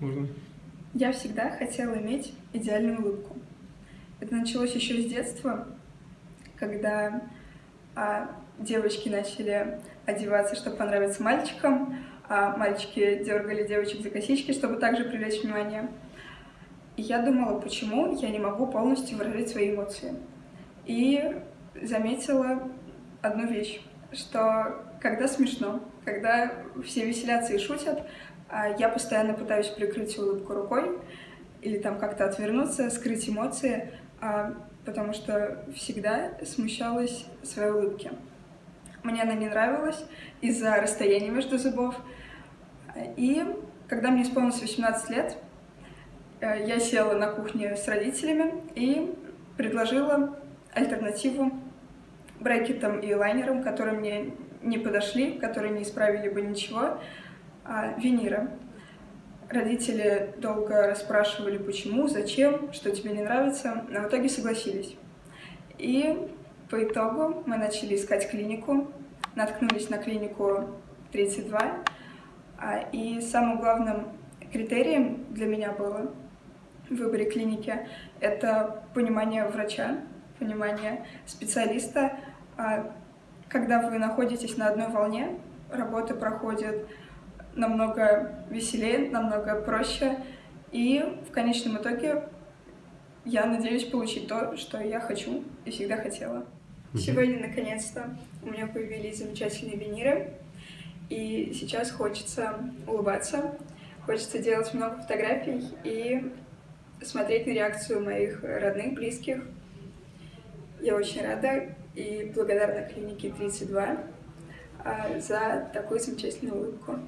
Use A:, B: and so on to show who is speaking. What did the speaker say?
A: Можно?
B: Я всегда хотела иметь идеальную улыбку. Это началось еще с детства, когда а, девочки начали одеваться, чтобы понравиться мальчикам, а мальчики дергали девочек за косички, чтобы также привлечь внимание. И я думала, почему я не могу полностью выражать свои эмоции. И заметила одну вещь, что когда смешно, когда все веселятся и шутят, а я постоянно пытаюсь прикрыть улыбку рукой или там как-то отвернуться, скрыть эмоции, а, потому что всегда смущалась своей улыбки. Мне она не нравилась из-за расстояния между зубов. И когда мне исполнилось 18 лет, э, я села на кухне с родителями и предложила альтернативу брекетам и лайнерам, которые мне не подошли, которые не исправили бы ничего, а, винира. Родители долго расспрашивали, почему, зачем, что тебе не нравится, но в итоге согласились. И по итогу мы начали искать клинику, наткнулись на клинику 32, а, и самым главным критерием для меня было в выборе клиники это понимание врача, понимание специалиста. Когда вы находитесь на одной волне, работа проходит намного веселее, намного проще. И в конечном итоге я надеюсь получить то, что я хочу и всегда хотела. Сегодня, наконец-то, у меня появились замечательные виниры. И сейчас хочется улыбаться, хочется делать много фотографий и смотреть на реакцию моих родных, близких. Я очень рада и благодарна клинике 32 а, за такую замечательную улыбку.